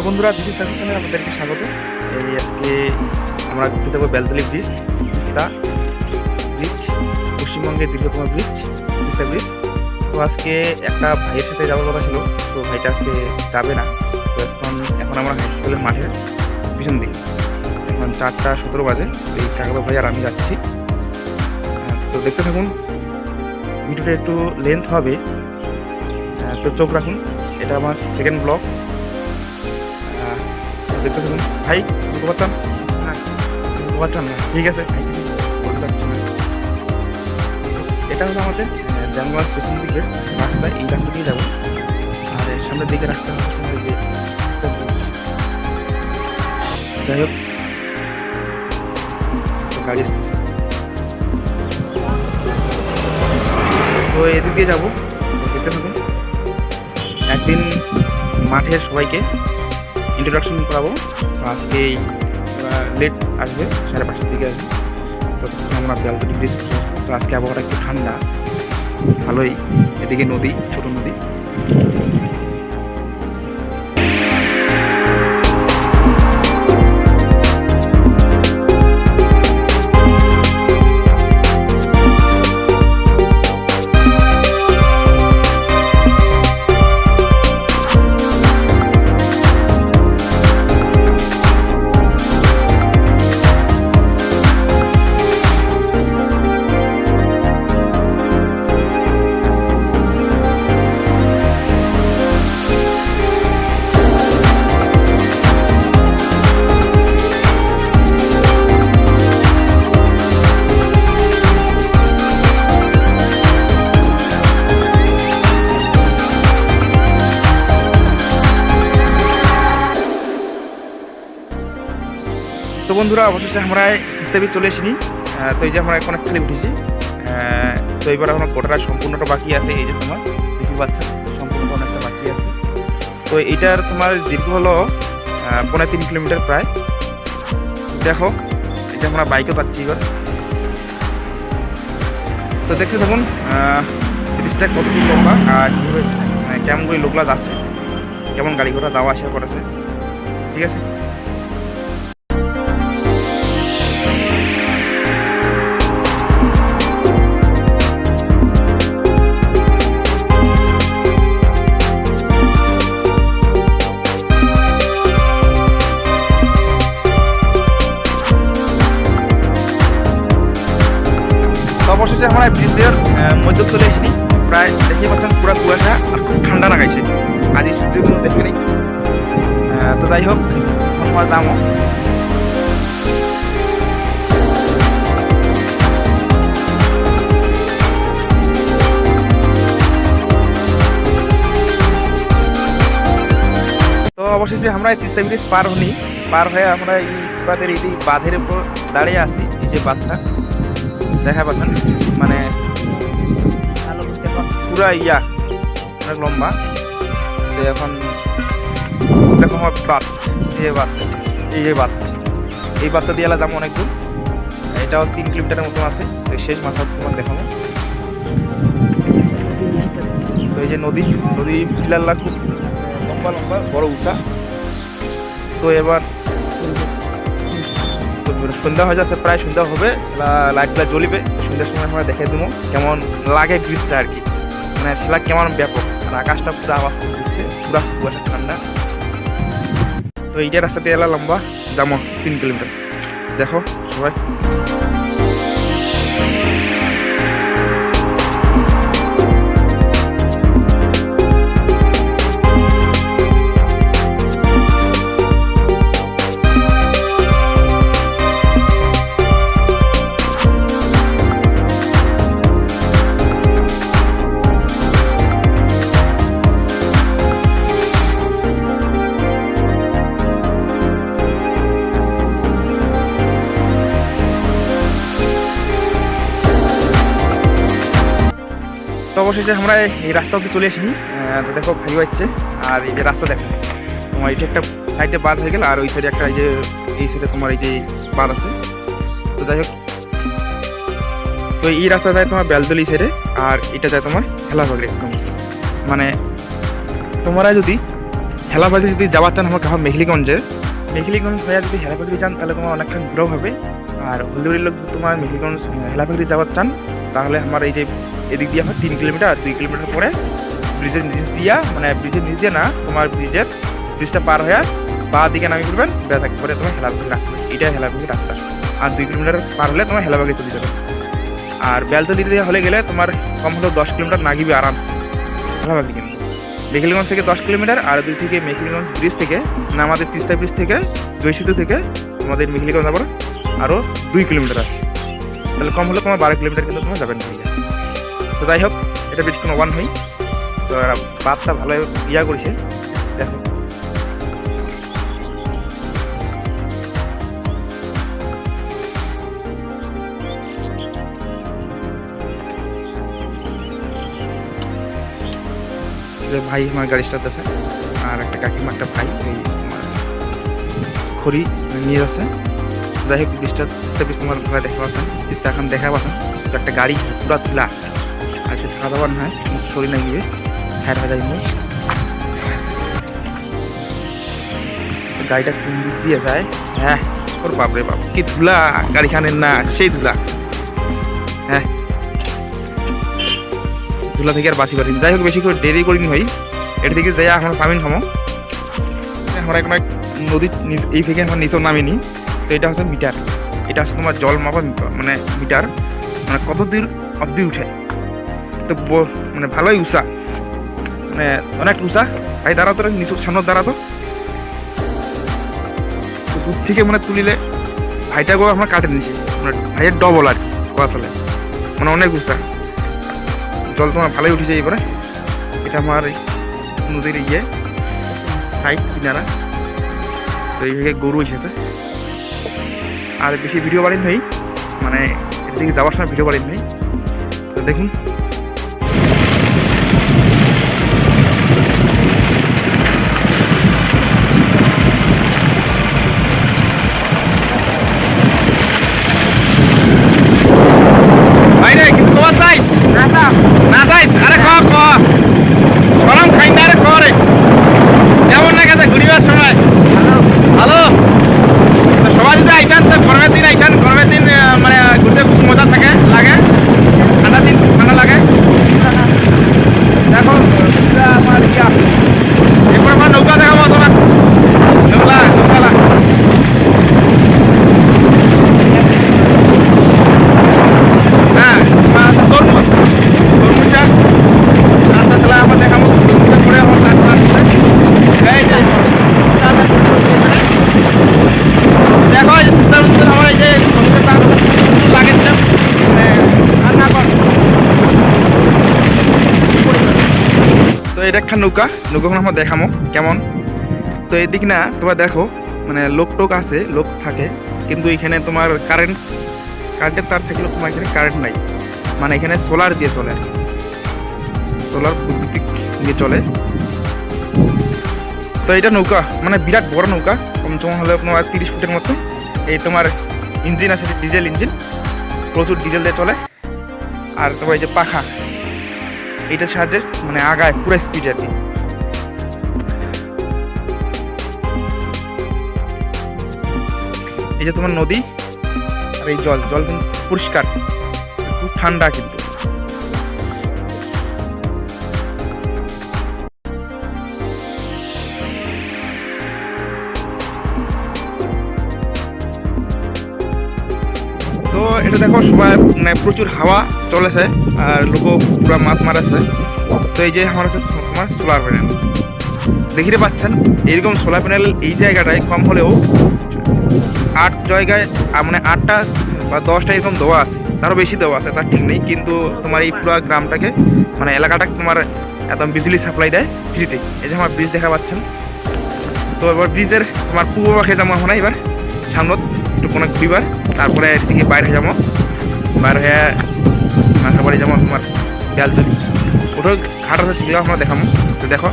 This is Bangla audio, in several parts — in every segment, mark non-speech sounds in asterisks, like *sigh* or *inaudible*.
তো বন্ধুরা দিশি চ্যানেলে আপনাদেরকে স্বাগত। এই আজকে আমরা ঘুরতে যাব বেলতলি ব্রিজ তিস্তা ব্রিজ পশ্চিমবঙ্গের দীর্ঘতম ব্রিজ তিস্তা ব্রিজ। তো আজকে একটা ভাইয়ের সাথে যাওয়ার কথা ছিল তো ভাইটা আজকে যাবে না। তো এখন এখন আমরা হাই স্কুলের মাঠের পিছন দিকে। এখন চারটা সতেরো বাজে এই কাকাদা ভাই আর আমি যাচ্ছি। তো দেখতে থাকুন ভিডিওটা একটু লেন্থ হবে। আহ, তো চোখ রাখুন এটা আমার সেকেন্ড ব্লগ দেখতে থাকুন ভাই কিছু পাচ্ছেন না কিছু পাচ্ছেন না ঠিক আছে? ভাই কিছু বলতে চাচ্ছি না এটা হলো আমাদের জানগা স্টেশন দিকের রাস্তা, এই রাস্তা দিয়ে যাব। আর সামনের দিকে রাস্তা হচ্ছে যে যাই হোক গাড়ি আসতেছে। তো এদিক দিয়ে যাব দেখতে থাকুন একদিন মাঠের সবাইকে ইন্ট্রোডাকশন করাবো। আজকে লেট আসবে, সাড়ে পাঁচটার দিকে আসবে। তো আমরা বেলতলি ব্রিজ তো আজকে আবহাওয়াটা একটু ঠান্ডা, ভালোই। এদিকে নদী, ছোট নদী। বন্ধুরা অবশেষে আমরা তিস্তা ব্রিজ চলে এসিনি তো এই যে আমরা এখন একখানে উঠেছি তো এবার আমার গোটাটা সম্পূর্ণটা বাকি আছে এই যে তোমার দেখি বাচ্চা সম্পূর্ণটা অনেকটা বাকি আছে। তো এইটার তোমার দীর্ঘ হলো আহ, পৌনে তিন কিলোমিটার প্রায়। দেখো এটা আমরা বাইকে পাচ্ছি এবার। তো দেখতে থাকুন আহ, ব্রিজটা কতদিন লম্বা আর কীভাবে মানে কেমন করে লোকলা আছে কেমন গাড়ি ঘোড়া যাওয়া আসা করেছে ঠিক আছে? অবশেষে আমরা ব্রিজের মধ্যে চলে এসেছি প্রায় দেখতে পাচ্ছেন পুরো কুয়াশা আর খুব ঠান্ডা লাগাইছে। আজি সূর্যের কোনো দেখে নেই তো যাই হোক আমরা যাব তো অবশেষে আমরা তিস্তা ব্রিজ পার হনি পার হয়ে আমরা এই ইস্পাতের এই বাঁধের উপর দাঁড়িয়ে আছি, এই যে বাঁধটা। দেখা পাচ্ছেন? মানে পুরা ইয়া অনেক লম্বা। তো এখন দেখো আমার বাত এই যে বাত এই যে বাত। এই বাতটা দিয়ে যাব অনেক দূর। এটাও তিন কিলোমিটারের মতন আছে। তো শেষ মাথা তোমার দেখাবো। তো এই যে নদী নদী পিলারলা খুব লম্বা লম্বা বড় উঁচা। তো এবার সন্ধ্যা হয়ে যাচ্ছে প্রায় সন্ধ্যা হবে। লাইটগুলো জ্বলিবে। সন্ধ্যার সময় আমরা দেখে দেবো কেমন লাগে ব্রিজটা আর কি। মানে সেটা কেমন ব্যাপক। আর আকাশটা পুরো আওয়াজ দিচ্ছে, পুরা কুয়াশা, ঠান্ডা। তো এইটা রাস্তা দিয়ে এলা লম্বা যাব তিন কিলোমিটার। দেখো, সবাই। তো অবশেষে আমরা এই রাস্তা অব্দি চলে আসিনি তো দেখো ভাই হচ্ছে। আর এই যে রাস্তা দেখো, তোমার যে একটা সাইডে বাঁধ হয়ে গেল, আর ওই সাইডে একটা এই যে এই সাইডে তোমার এই যে বাঁধ আছে। তো যাই হোক, তো এই রাস্তা যায় তোমার বেলদলি সাইডে আর এটা যায় তোমার হেলাবাগড়ে। একদম মানে তোমরা যদি হেলাবাগি যদি যাওয়ার চান আমার কাহা মেঘলিগঞ্জের। মেঘলিগঞ্জ হয়ে যদি হেলাবাগি যান, তাহলে তোমার অনেকক্ষণ ঘুরাও হবে। আর হলদিবাড়ির লোক যদি তোমার মেঘলিগঞ্জ হেলাবাগি যাওয়ার চান, তাহলে আমার এই যে এদিক দিয়ে আমার তিন কিলোমিটার আর দুই কিলোমিটার পরে ব্রিজের নিচ দিয়া মানে ব্রিজের নিচ দিয়ে না, তোমার ব্রিজের ব্রিজটা পার হয়ে বা দিকে নামি করবেন ব্যাস একবারে তোমার হেলাবাগি রাস্তা। এটা হেলাবাগি রাস্তা। আর দুই কিলোমিটার পার হলে তোমার হেলাবাগি চলে যাবে। আর বেলতলি দিয়ে হলে গেলে তোমার কম হলেও দশ কিলোমিটার নাগিবে আরামসে। হেলাবাগি কিন্তু মেখিলগঞ্জ থেকে দশ কিলোমিটার আর দুই থেকে মেখিলগঞ্জ ব্রিজ থেকে না আমাদের তিস্তা ব্রিজ থেকে জয়সেতু থেকে আমাদের মেখিলগঞ্জ আবার আরও দুই কিলোমিটার আছে। তাহলে কম হলে তোমার বারো কিলোমিটার কিন্তু তোমার যাবেন তো যাই হোক, এটা বেশ কোনো ওয়ান হই তো বাপটা ভালো ইয়া করেছে, দেখো। ভাই আমার গাড়ি স্টার্ট আছে, আর একটা কাকিমা, একটা ভাই খড়ি নিয়ে যাচ্ছে। যাই হোক বৃষ্টা তিস্তা বৃষ্টি তোমার দেখতে পাচ্ছেন তিস্তা এখন দেখা পাচ্ছেন একটা গাড়ি পুরা তুলা আর সে খাওয়া নয়, শরীর না গিয়ে সাইড হয়ে জিনিস। গাড়িটা কোন দিক দিয়ে যায়? হ্যাঁ ওর বাপরে বাপ, কি ধুলা, গাড়িখানের না, সেই ধুলা। হ্যাঁ। ধুলা থেকে আর বাঁচি পারিনি। যাই হোক, বেশি করে দেরি করিনি ভাই। এটা থেকে যাই এখন সামিন খামো আমরা এখন নদীর এই থেকে এখন নিচেও নামিনি। তো এটা হচ্ছে মিটার। এটা হচ্ছে তোমার জল মাপা মানে মিটার। মানে কত দূর অব্দি উঠে? তো মানে ভালোই উষা। মানে অনেক উঁচা ভাই দাঁড়াতো নিচু সামনে দাঁড়াতো তো। দূর থেকে মানে তুলিলে ভাইটাকেও আমরা কাটে নিছি। মানে ভাইয়ের ডবল আর আসলে। মানে অনেক উষা। জল তোমার ভালোই উঠেছে এবারে এটা আমার এই নদীর ইয়ে সাইড কিনারা। তো এইভাবে গরু এসেছে। আর বেশি ভিডিও বাড়িন নেই। মানে এর দিকে যাওয়ার সময় ভিডিও বাড়িন নেই। তো দেখুন ভাই রে কিন্তু তোমার চাইস না চাইস আরে ক ক গরম খাই না রে ক রে কেমন না গেছে ঘুরিবার সময় ভালো তো সবাই যদি আইসান তো গরমের দিন আইসান গরমের দিন আহ, মানে ঘুরতে খুব মজা থাকে লাগে ঠান্ডা দিন খুব ঠান্ডা লাগে দেখো এটা আমার ইয়া এরপর আমার নৌকা দেখাবো তোমার নৌকা নৌকা হ্যাঁ তোমার আছে তরমুজ তরমুজটা আচ্ছা আসলে আমার দেখাবো তরমুজটা পরে আমার তারপর আসছে এই যে দেখো এই যে তিস্তার মধ্যে আমার এই যে তরমুজের দাম লাগাচ্ছিলাম মানে রান্না কর তো এটা একটা নৌকা, নৌকাখন আমরা দেখামো, কেমন? তো এদিক না তোমরা দেখো মানে লোক টোক আছে, লোক থাকে, কিন্তু এখানে তোমার কারেন্ট কারেন্টের তার থাকলেও তোমার এখানে কারেন্ট নাই। মানে এখানে সোলার দিয়ে চলে। সোলার বৈদ্যুতিক দিয়ে চলে। তো এটা নৌকা মানে বিরাট বড় নৌকা কম সময় হলে তোমার তিরিশ ফুটের মতো। এই তোমার ইঞ্জিন আছে ডিজেল ইঞ্জিন প্রচুর ডিজেল দিয়ে চলে। আর তোমার এই যে পাখা এইটা সাহায্যে মানে আগায়, পুরো স্পিড আর কি এই যে তোমার নদী আর এই জল জল কিন্তু পরিষ্কার, খুব ঠান্ডা কিন্তু। এটা দেখো, সবাই মানে প্রচুর হাওয়া চলেছে, আর লোক পুরো মাছ মারাছে তো এই যে আমার হচ্ছে তোমার সোলার প্যানেল দেখিতে পাচ্ছেন, এরকম সোলার প্যানেল এই জায়গাটায় কম হলেও আট জায়গায় মানে আটটা বা দশটা এরকম দেওয়া আছে। তারও বেশি দেওয়া আছে, তার ঠিক নেই, কিন্তু তোমার এই পুরো গ্রামটাকে মানে এলাকাটাকে তোমার একদম বিজলি সাপ্লাই দেয় ফ্রিতে এই যে আমার ব্রিজ দেখা পাচ্ছেন। তো এবার ব্রিজের তোমার পূর্ব পাখে যাব আমরা এবার সামনত। একটু কোনো ঘুরিবার তারপরে এদিকে বাইরে যাব। বাইরে হয়ে মাথা বাড়ি যাব তোমার বেলতলি ওটাও ঘাট আছে, সেগুলো আমরা দেখাবো। তো দেখো,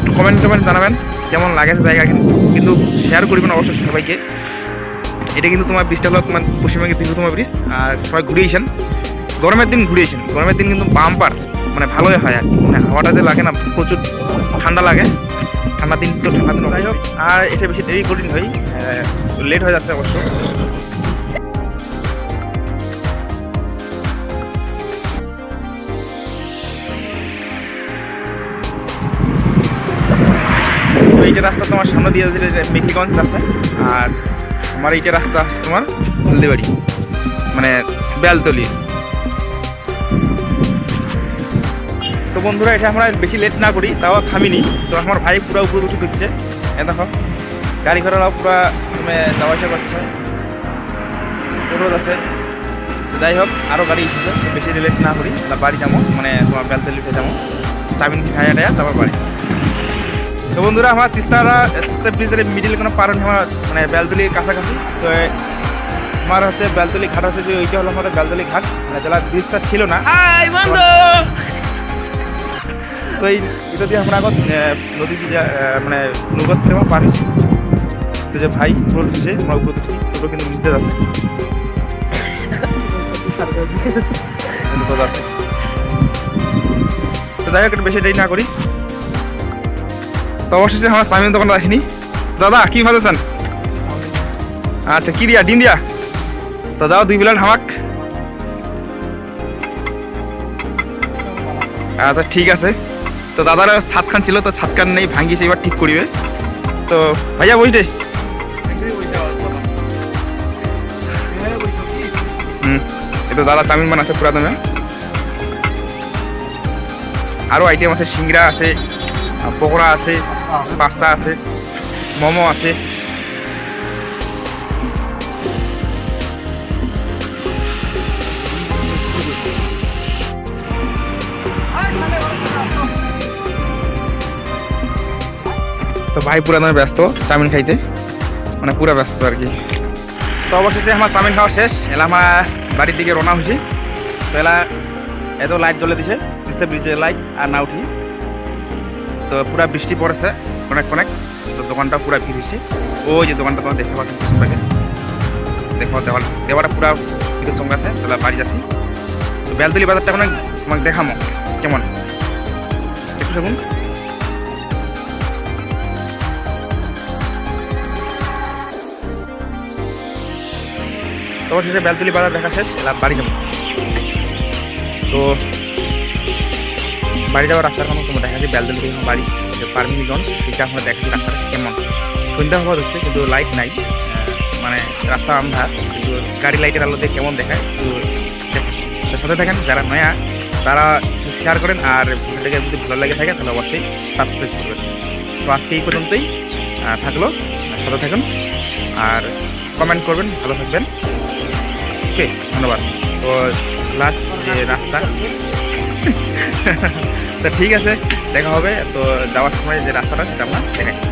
একটু কমেন্ট টমেন্ট জানাবেন, কেমন লাগেছে জায়গা কিন্তু কিন্তু শেয়ার করবেন অবশ্যই সবাইকে। এটা কিন্তু তোমার ব্রিজটা হলো তোমার পশ্চিমবঙ্গের দীর্ঘতম ব্রিজ আর সবাই ঘুরিয়েছেন গরমের দিন ঘুরিয়েছেন গরমের দিন কিন্তু বাম্পার মানে ভালোই হয় আর কি। মানে হাওয়াটাতে লাগে না, প্রচুর ঠান্ডা লাগে। ঠান্ডা দিন তো ঠান্ডা দিন। যাই হোক, আর এটা বেশি দেরি করিন ভাই লেট হয়ে যাচ্ছে অবশ্য। এইটা রাস্তা তোমার সামনে দিয়ে যাচ্ছে এটা মেঘিগঞ্জ আছে, আর আমার এইটা রাস্তা আছে তোমার হলদিবাড়ি মানে বেলতলি বন্ধুরা এটা আমরা বেশি লেট না করি তাও থামিনি। তো আমার ভাই পুরো উপরে উঠে দিচ্ছে এ দেখো গাড়ি ঘোড়ারাও পুরো তুমি যাওয়া আসা করছে। রোদ আছে। যাই হোক আরও গাড়ি এসেছে বেশি লেট না করি। তাহলে বাড়ি যাব মানে তোমার বেলতলিতে যাব। চামিন খাইয়া টাইয়া তারপর বাড়ি। তো বন্ধুরা আমার তিস্তারা তিস্তা ব্রিজের মিডিল কোনো পার নেই আমার মানে বেলতলির কাছাকাছি। তো আমার হচ্ছে বেলতলি ঘাট আছে যে ওইটা হলো আমাদের বেলতলি ঘাট। মানে জেলা ব্রিজটা ছিল না তো এই এটা দিয়ে আমরা আগত নদী দিয়ে মানে নৌকা থেকে আমরা পার হয়েছি। তো যে ভাই পুরো উঠেছে আমরা উপরে উঠেছি পুরো কিন্তু নিচে আছে। তো যাই হোক বেশি দেরি না করি। তো অবশেষে আমরা সামিন দোকান আসিনি। দাদা, কি ভালো আছেন আচ্ছা কি দিয়া? ডিম দিয়া? তো দাও দুই প্লেট হামাক। আচ্ছা ঠিক আছে। তো দাদার ছাদ খান ছিল, তো ছাতখান নেই ভাঙ্গিছে এবার ঠিক করিবে। তো ভাইয়া বইটে হুম এটা দাদা তামিল মান আছে পুরাতন। আরও আইটেম আছে, সিংড়া আছে, পকোড়া আছে, পাস্তা আছে, মোমো আছে। তো ভাই পুরা নয় ব্যস্ত, চাউমিন খাইতে। মানে পুরা ব্যস্ত আর কি। তো অবশেষে আমার চাউমিন খাওয়া শেষ, এলা আমার বাড়ির দিকে রওনা হয়েছি। তো এলা এত লাইট জ্বলে দিছে, তিস্তা ব্রিজের লাইট আর না উঠি। তো পুরা বৃষ্টি পড়েছে অনেক অনেক তো দোকানটা পুরা ভিড় হয়েছে। ওই যে দোকানটা তোমার দেখতে পাচ্ছি দেখো, দেওয়াল দেওয়াটা পুরা ভিতর সঙ্গে আছে তাহলে বাড়ি যাচ্ছি। তো বেলতলি বাজারটা এখন তোমাকে দেখামো, কেমন? একটু দেখুন। তো অবশেষে বেলতলি বাজার দেখা শেষ, এলাম বাড়ি যাব। তো বাড়ি যাওয়ার রাস্তার কোনো তোমার দেখা যাচ্ছে বেলতলি থেকে বাড়ি, যে পারমিনগঞ্জ, সেটা আমরা দেখাচ্ছি রাস্তাটা কেমন? সন্ধ্যা হওয়া হচ্ছে, কিন্তু লাইট নাই। মানে রাস্তা আন্ধার, কিন্তু গাড়ি লাইটের আলোতে কেমন দেখায় তো সাথে থাকেন, যারা নয়া, তারা শেয়ার করেন, আর ভিডিওটাকে যদি ভালো লাগে থাকে, তাহলে অবশ্যই সাবস্ক্রাইব করবেন। তো আজকে এই পর্যন্তই থাকল সাথে থাকুন, আর কমেন্ট করবেন, ভালো থাকবেন। ওকে, ধন্যবাদ। তো লাস্ট যে রাস্তা, *laughs* তো ঠিক আছে, দেখা হবে। তো যাওয়ার সময় যে রাস্তাটা, সেটা আমরা দেখাই